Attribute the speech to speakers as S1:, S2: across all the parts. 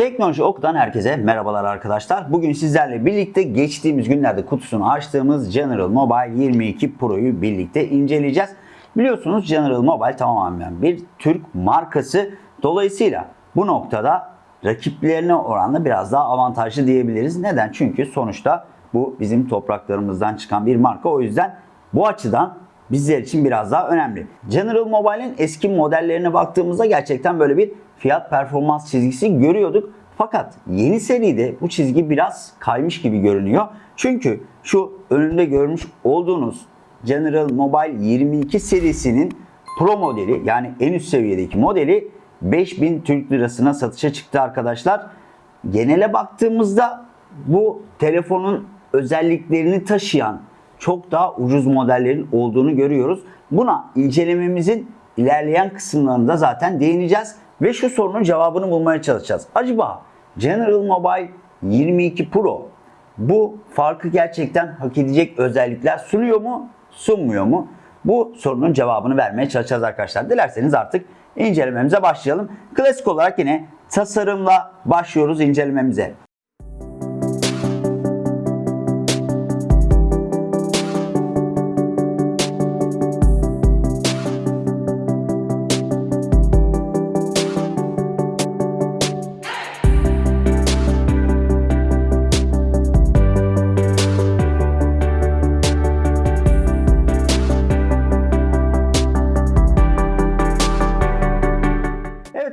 S1: Teknoloji Oku'dan herkese merhabalar arkadaşlar. Bugün sizlerle birlikte geçtiğimiz günlerde kutusunu açtığımız General Mobile 22 Pro'yu birlikte inceleyeceğiz. Biliyorsunuz General Mobile tamamen bir Türk markası. Dolayısıyla bu noktada rakiplerine oranla biraz daha avantajlı diyebiliriz. Neden? Çünkü sonuçta bu bizim topraklarımızdan çıkan bir marka. O yüzden bu açıdan bizler için biraz daha önemli. General Mobile'in eski modellerine baktığımızda gerçekten böyle bir fiyat performans çizgisi görüyorduk. Fakat yeni seride bu çizgi biraz kaymış gibi görünüyor. Çünkü şu önünde görmüş olduğunuz General Mobile 22 serisinin Pro modeli yani en üst seviyedeki modeli 5000 Türk Lirasına satışa çıktı arkadaşlar. Genele baktığımızda bu telefonun özelliklerini taşıyan çok daha ucuz modellerin olduğunu görüyoruz. Buna incelememizin ilerleyen kısımlarında zaten değineceğiz ve şu sorunun cevabını bulmaya çalışacağız. Acaba General Mobile 22 Pro bu farkı gerçekten hak edecek özellikler sunuyor mu, sunmuyor mu? Bu sorunun cevabını vermeye çalışacağız arkadaşlar. Dilerseniz artık incelememize başlayalım. Klasik olarak yine tasarımla başlıyoruz incelememize.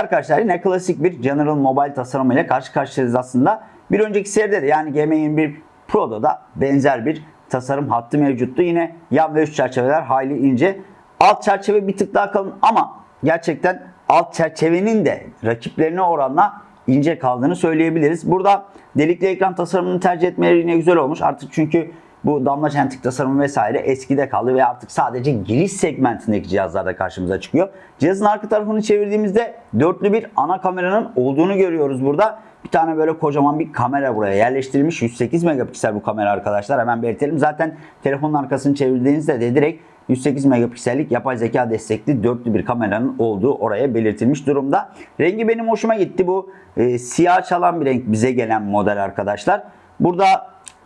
S1: Arkadaşlar yine klasik bir General Mobile tasarımıyla karşı karşıyayız aslında. Bir önceki seride de yani GM21 Pro'da da benzer bir tasarım hattı mevcuttu. Yine yan ve üst çerçeveler hayli ince. Alt çerçeve bir tık daha kalın ama gerçekten alt çerçevenin de rakiplerine oranla ince kaldığını söyleyebiliriz. Burada delikli ekran tasarımını tercih etmeleri yine güzel olmuş. Artık çünkü bu damla çentik tasarımı vesaire eskide kaldı ve artık sadece giriş segmentindeki cihazlarda karşımıza çıkıyor. Cihazın arka tarafını çevirdiğimizde dörtlü bir ana kameranın olduğunu görüyoruz burada. Bir tane böyle kocaman bir kamera buraya yerleştirilmiş. 108 megapiksel bu kamera arkadaşlar. Hemen belirtelim. Zaten telefonun arkasını çevirdiğinizde de direkt 108 megapiksellik yapay zeka destekli dörtlü bir kameranın olduğu oraya belirtilmiş durumda. Rengi benim hoşuma gitti. Bu e, siyah çalan bir renk bize gelen model arkadaşlar. Burada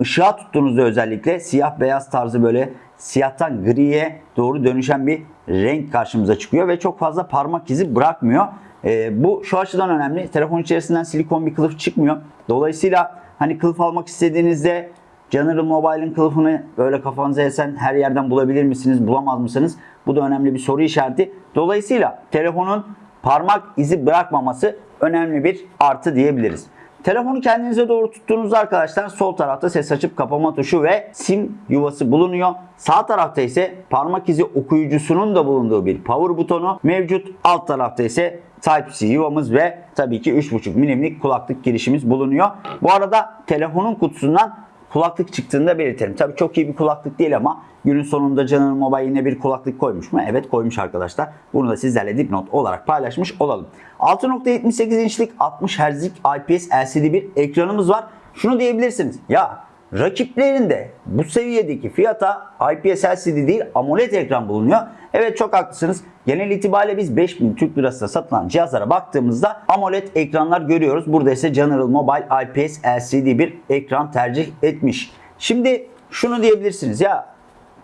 S1: ışığa tuttuğunuzda özellikle siyah beyaz tarzı böyle siyahtan griye doğru dönüşen bir renk karşımıza çıkıyor ve çok fazla parmak izi bırakmıyor. Ee, bu şu açıdan önemli. Telefon içerisinden silikon bir kılıf çıkmıyor. Dolayısıyla hani kılıf almak istediğinizde General Mobile'in kılıfını böyle kafanıza esen her yerden bulabilir misiniz, bulamaz mısınız? Bu da önemli bir soru işareti. Dolayısıyla telefonun parmak izi bırakmaması önemli bir artı diyebiliriz. Telefonu kendinize doğru tuttuğunuzda arkadaşlar sol tarafta ses açıp kapama tuşu ve sim yuvası bulunuyor. Sağ tarafta ise parmak izi okuyucusunun da bulunduğu bir power butonu mevcut. Alt tarafta ise Type-C yuvamız ve tabii ki 3.5 milimlik kulaklık girişimiz bulunuyor. Bu arada telefonun kutusundan kulaklık çıktığında belirtelim. Tabii çok iyi bir kulaklık değil ama günün sonunda General Mobile yine bir kulaklık koymuş mu? Evet koymuş arkadaşlar. Bunu da sizlerle dipnot olarak paylaşmış olalım. 6.78 inçlik 60 Hz'lik IPS LCD bir ekranımız var. Şunu diyebilirsiniz. Ya rakiplerinde bu seviyedeki fiyata IPS LCD değil AMOLED ekran bulunuyor. Evet çok haklısınız. Genel itibariyle biz 5000 Türk lirasına satılan cihazlara baktığımızda AMOLED ekranlar görüyoruz. Burada ise General Mobile IPS LCD bir ekran tercih etmiş. Şimdi şunu diyebilirsiniz ya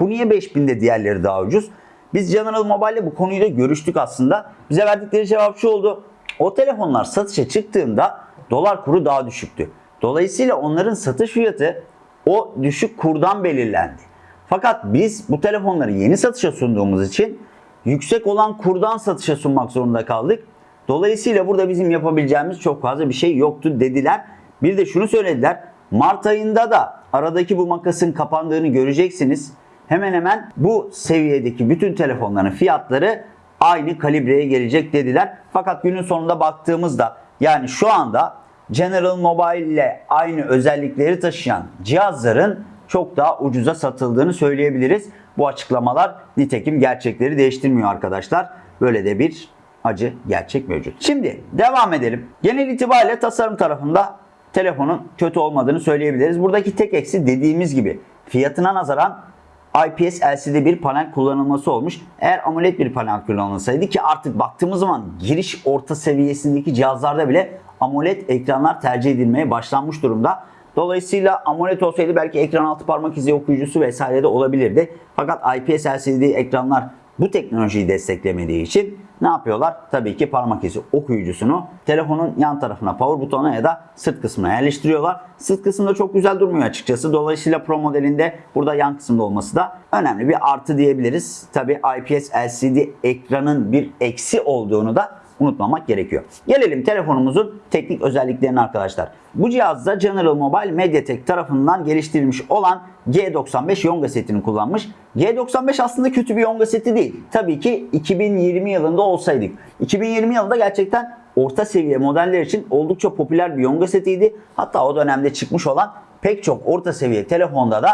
S1: bu niye 5000'de diğerleri daha ucuz? Biz General Mobile ile bu konuyu da görüştük aslında. Bize verdikleri cevap şu oldu. O telefonlar satışa çıktığında dolar kuru daha düşüktü. Dolayısıyla onların satış fiyatı o düşük kurdan belirlendi. Fakat biz bu telefonları yeni satışa sunduğumuz için yüksek olan kurdan satışa sunmak zorunda kaldık. Dolayısıyla burada bizim yapabileceğimiz çok fazla bir şey yoktu dediler. Bir de şunu söylediler. Mart ayında da aradaki bu makasın kapandığını göreceksiniz. Hemen hemen bu seviyedeki bütün telefonların fiyatları aynı kalibreye gelecek dediler. Fakat günün sonunda baktığımızda yani şu anda General Mobile ile aynı özellikleri taşıyan cihazların çok daha ucuza satıldığını söyleyebiliriz. Bu açıklamalar nitekim gerçekleri değiştirmiyor arkadaşlar. Böyle de bir acı gerçek mevcut. Şimdi devam edelim. Genel itibariyle tasarım tarafında telefonun kötü olmadığını söyleyebiliriz. Buradaki tek eksi dediğimiz gibi fiyatına nazaran IPS LCD bir panel kullanılması olmuş. Eğer AMOLED bir panel kullanılsaydı ki artık baktığımız zaman giriş orta seviyesindeki cihazlarda bile AMOLED ekranlar tercih edilmeye başlanmış durumda. Dolayısıyla AMOLED olsaydı belki ekran altı parmak izi okuyucusu vesaire de olabilirdi. Fakat IPS LCD ekranlar bu teknolojiyi desteklemediği için ne yapıyorlar? Tabii ki parmak izi okuyucusunu telefonun yan tarafına power butonuna ya da sırt kısmına yerleştiriyorlar. Sırt kısmında çok güzel durmuyor açıkçası. Dolayısıyla Pro modelinde burada yan kısımda olması da önemli bir artı diyebiliriz. Tabii IPS LCD ekranın bir eksi olduğunu da unutmamak gerekiyor. Gelelim telefonumuzun teknik özelliklerine arkadaşlar. Bu cihazda General Mobile Mediatek tarafından geliştirilmiş olan G95 Yonga setini kullanmış. G95 aslında kötü bir Yonga seti değil. Tabii ki 2020 yılında olsaydık. 2020 yılında gerçekten orta seviye modeller için oldukça popüler bir Yonga setiydi. Hatta o dönemde çıkmış olan pek çok orta seviye telefonda da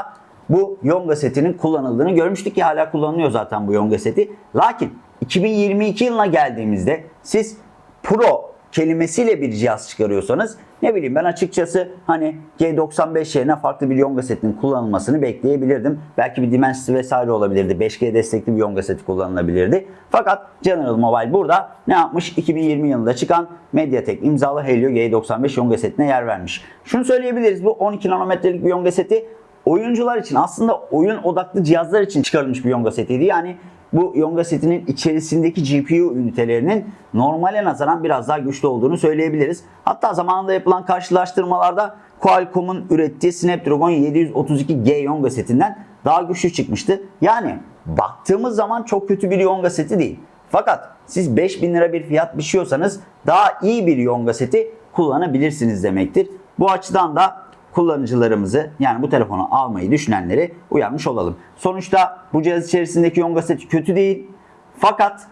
S1: bu Yonga setinin kullanıldığını görmüştük ki hala kullanılıyor zaten bu Yonga seti. Lakin 2022 yılına geldiğimizde siz Pro kelimesiyle bir cihaz çıkarıyorsanız ne bileyim ben açıkçası hani G95 yerine farklı bir Yonga setinin kullanılmasını bekleyebilirdim. Belki bir Dimensity vesaire olabilirdi. 5G destekli bir Yonga seti kullanılabilirdi. Fakat General Mobile burada ne yapmış? 2020 yılında çıkan Mediatek imzalı Helio G95 Yonga setine yer vermiş. Şunu söyleyebiliriz bu 12 nanometrelik bir Yonga seti oyuncular için aslında oyun odaklı cihazlar için çıkarılmış bir Yonga setiydi. Yani bu Yonga setinin içerisindeki GPU ünitelerinin normale nazaran biraz daha güçlü olduğunu söyleyebiliriz. Hatta zamanında yapılan karşılaştırmalarda Qualcomm'un ürettiği Snapdragon 732G Yonga setinden daha güçlü çıkmıştı. Yani baktığımız zaman çok kötü bir Yonga seti değil. Fakat siz 5000 lira bir fiyat biçiyorsanız daha iyi bir Yonga seti kullanabilirsiniz demektir. Bu açıdan da kullanıcılarımızı yani bu telefonu almayı düşünenleri uyarmış olalım. Sonuçta bu cihaz içerisindeki Yonga seti kötü değil. Fakat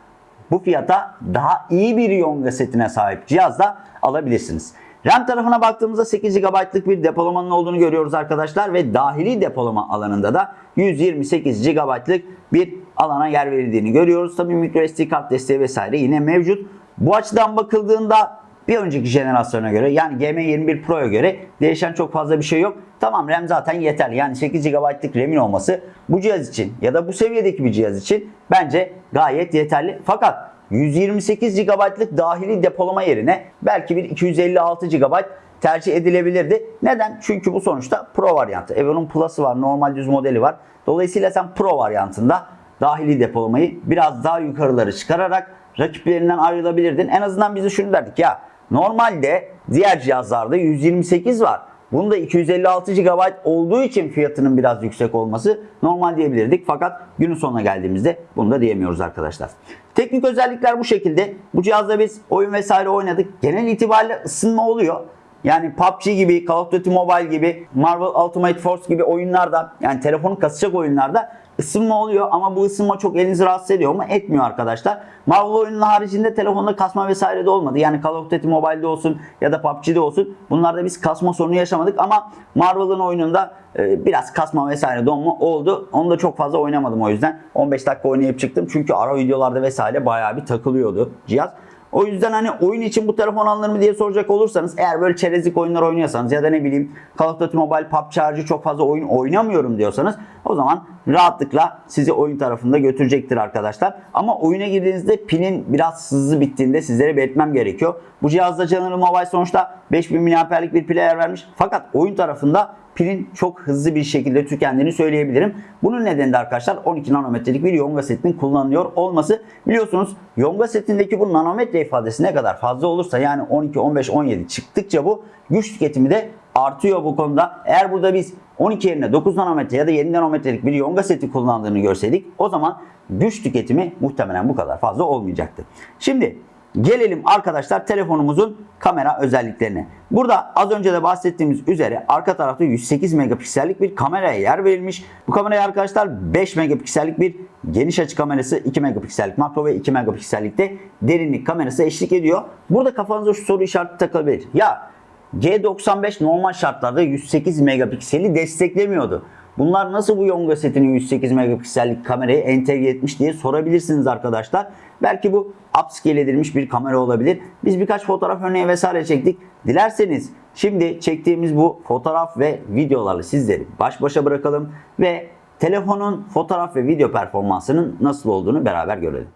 S1: bu fiyata daha iyi bir Yonga setine sahip cihaz da alabilirsiniz. RAM tarafına baktığımızda 8 GB'lık bir depolamanın olduğunu görüyoruz arkadaşlar ve dahili depolama alanında da 128 GB'lık bir alana yer verildiğini görüyoruz. Tabii microSD kart desteği vesaire yine mevcut. Bu açıdan bakıldığında bir önceki jenerasyona göre yani GM21 Pro'ya göre değişen çok fazla bir şey yok. Tamam RAM zaten yeterli. Yani 8 GB'lık RAM'in olması bu cihaz için ya da bu seviyedeki bir cihaz için bence gayet yeterli. Fakat 128 GB'lık dahili depolama yerine belki bir 256 GB tercih edilebilirdi. Neden? Çünkü bu sonuçta Pro varyantı. E bunun Plus'ı var, normal düz modeli var. Dolayısıyla sen Pro varyantında dahili depolamayı biraz daha yukarıları çıkararak rakiplerinden ayrılabilirdin. En azından bize şunu derdik ya Normalde diğer cihazlarda 128 var. Bunda 256 GB olduğu için fiyatının biraz yüksek olması normal diyebilirdik. Fakat günün sonuna geldiğimizde bunu da diyemiyoruz arkadaşlar. Teknik özellikler bu şekilde. Bu cihazda biz oyun vesaire oynadık. Genel itibariyle ısınma oluyor. Yani PUBG gibi, Call of Duty Mobile gibi, Marvel Ultimate Force gibi oyunlarda yani telefonu kasacak oyunlarda ısınma oluyor ama bu ısınma çok elinizi rahatsız ediyor mu? Etmiyor arkadaşlar. Marvel oyunun haricinde telefonda kasma vesaire de olmadı. Yani Call of Duty Mobile'de olsun ya da PUBG'de olsun bunlarda biz kasma sorunu yaşamadık ama Marvel'ın oyununda e, biraz kasma vesaire donma oldu. Onu da çok fazla oynamadım o yüzden. 15 dakika oynayıp çıktım çünkü ara videolarda vesaire bayağı bir takılıyordu cihaz. O yüzden hani oyun için bu telefon alınır mı diye soracak olursanız eğer böyle çerezlik oyunlar oynuyorsanız ya da ne bileyim Call of Duty Mobile PUBG çok fazla oyun oynamıyorum diyorsanız o zaman rahatlıkla sizi oyun tarafında götürecektir arkadaşlar. Ama oyuna girdiğinizde pilin biraz hızlı bittiğinde sizlere belirtmem gerekiyor. Bu cihazda General Mobile sonuçta 5000 mAh'lik bir pile yer vermiş. Fakat oyun tarafında pilin çok hızlı bir şekilde tükendiğini söyleyebilirim. Bunun nedeni de arkadaşlar 12 nanometrelik bir Yonga setinin kullanılıyor olması. Biliyorsunuz Yonga setindeki bu nanometre ifadesi ne kadar fazla olursa yani 12, 15, 17 çıktıkça bu güç tüketimi de artıyor bu konuda. Eğer burada biz 12 yerine 9 nanometre ya da 7 nanometrelik bir Yonga seti kullandığını görseydik o zaman güç tüketimi muhtemelen bu kadar fazla olmayacaktı. Şimdi Gelelim arkadaşlar telefonumuzun kamera özelliklerine. Burada az önce de bahsettiğimiz üzere arka tarafta 108 megapiksellik bir kameraya yer verilmiş. Bu kameraya arkadaşlar 5 megapiksellik bir geniş açı kamerası, 2 megapiksellik makro ve 2 megapiksellik de derinlik kamerası eşlik ediyor. Burada kafanıza şu soru işareti takılabilir. Ya G95 normal şartlarda 108 megapikseli desteklemiyordu. Bunlar nasıl bu Yonga setinin 108 megapiksellik kamerayı entegre etmiş diye sorabilirsiniz arkadaşlar. Belki bu upscale edilmiş bir kamera olabilir. Biz birkaç fotoğraf örneği vesaire çektik. Dilerseniz şimdi çektiğimiz bu fotoğraf ve videolarla sizleri baş başa bırakalım ve telefonun fotoğraf ve video performansının nasıl olduğunu beraber görelim.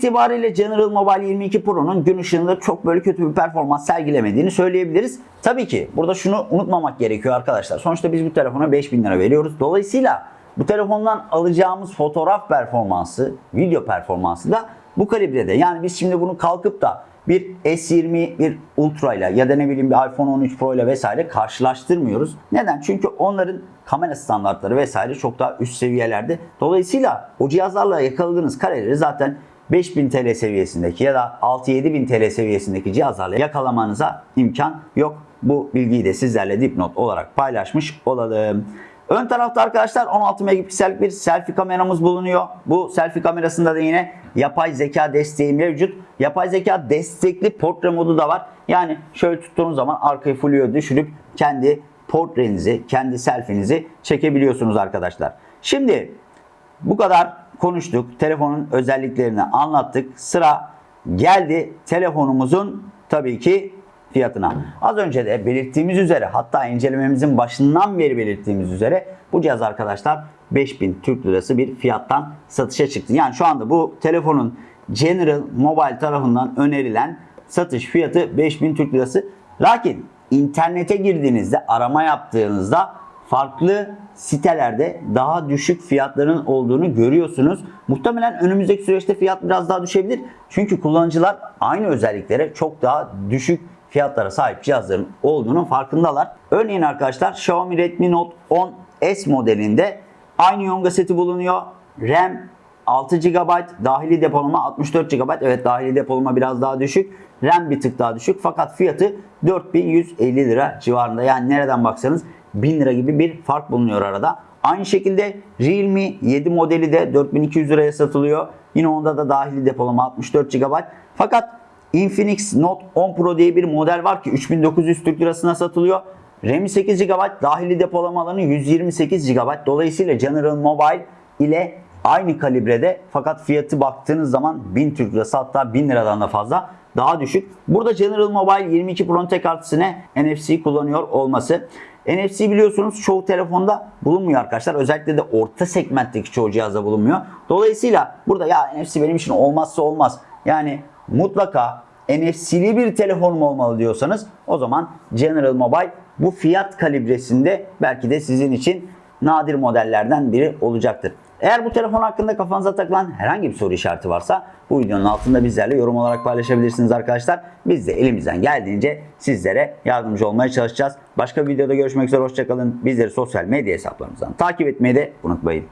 S1: İtibariyle General Mobile 22 Pro'nun gün ışığında çok böyle kötü bir performans sergilemediğini söyleyebiliriz. Tabii ki burada şunu unutmamak gerekiyor arkadaşlar. Sonuçta biz bu telefona 5000 lira veriyoruz. Dolayısıyla bu telefondan alacağımız fotoğraf performansı, video performansı da bu kalibrede. Yani biz şimdi bunu kalkıp da bir S20 bir Ultra ile ya da ne bileyim bir iPhone 13 Pro ile vesaire karşılaştırmıyoruz. Neden? Çünkü onların kamera standartları vesaire çok daha üst seviyelerde. Dolayısıyla o cihazlarla yakaladığınız kareleri zaten 5000 TL seviyesindeki ya da 6-7 bin TL seviyesindeki cihazlarla yakalamanıza imkan yok. Bu bilgiyi de sizlerle dipnot olarak paylaşmış olalım. Ön tarafta arkadaşlar 16 megapiksellik bir selfie kameramız bulunuyor. Bu selfie kamerasında da yine yapay zeka desteği mevcut. Yapay zeka destekli portre modu da var. Yani şöyle tuttuğunuz zaman arkayı fluyo düşürüp kendi portrenizi, kendi selfinizi çekebiliyorsunuz arkadaşlar. Şimdi bu kadar konuştuk. Telefonun özelliklerini anlattık. Sıra geldi telefonumuzun tabii ki fiyatına. Az önce de belirttiğimiz üzere hatta incelememizin başından beri belirttiğimiz üzere bu cihaz arkadaşlar 5000 Türk Lirası bir fiyattan satışa çıktı. Yani şu anda bu telefonun General Mobile tarafından önerilen satış fiyatı 5000 Türk Lirası. Lakin internete girdiğinizde arama yaptığınızda farklı sitelerde daha düşük fiyatların olduğunu görüyorsunuz. Muhtemelen önümüzdeki süreçte fiyat biraz daha düşebilir. Çünkü kullanıcılar aynı özelliklere çok daha düşük fiyatlara sahip cihazların olduğunun farkındalar. Örneğin arkadaşlar Xiaomi Redmi Note 10 S modelinde aynı yonga seti bulunuyor. RAM 6 GB, dahili depolama 64 GB. Evet dahili depolama biraz daha düşük. RAM bir tık daha düşük fakat fiyatı 4150 lira civarında. Yani nereden baksanız 1000 lira gibi bir fark bulunuyor arada. Aynı şekilde Realme 7 modeli de 4200 liraya satılıyor. Yine onda da dahili depolama 64 GB. Fakat Infinix Note 10 Pro diye bir model var ki 3900 Türk lirasına satılıyor. RAM 8 GB, dahili depolama alanı 128 GB. Dolayısıyla General Mobile ile aynı kalibrede fakat fiyatı baktığınız zaman 1000 Türk lirası hatta 1000 liradan da fazla daha düşük. Burada General Mobile 22 Pro'nun tek artısı ne? NFC kullanıyor olması. NFC biliyorsunuz çoğu telefonda bulunmuyor arkadaşlar. Özellikle de orta segmentteki çoğu cihazda bulunmuyor. Dolayısıyla burada ya NFC benim için olmazsa olmaz. Yani mutlaka NFC'li bir telefonum olmalı diyorsanız o zaman General Mobile bu fiyat kalibresinde belki de sizin için nadir modellerden biri olacaktır. Eğer bu telefon hakkında kafanıza takılan herhangi bir soru işareti varsa bu videonun altında bizlerle yorum olarak paylaşabilirsiniz arkadaşlar. Biz de elimizden geldiğince sizlere yardımcı olmaya çalışacağız. Başka bir videoda görüşmek üzere hoşçakalın. Bizleri sosyal medya hesaplarımızdan takip etmeyi de unutmayın.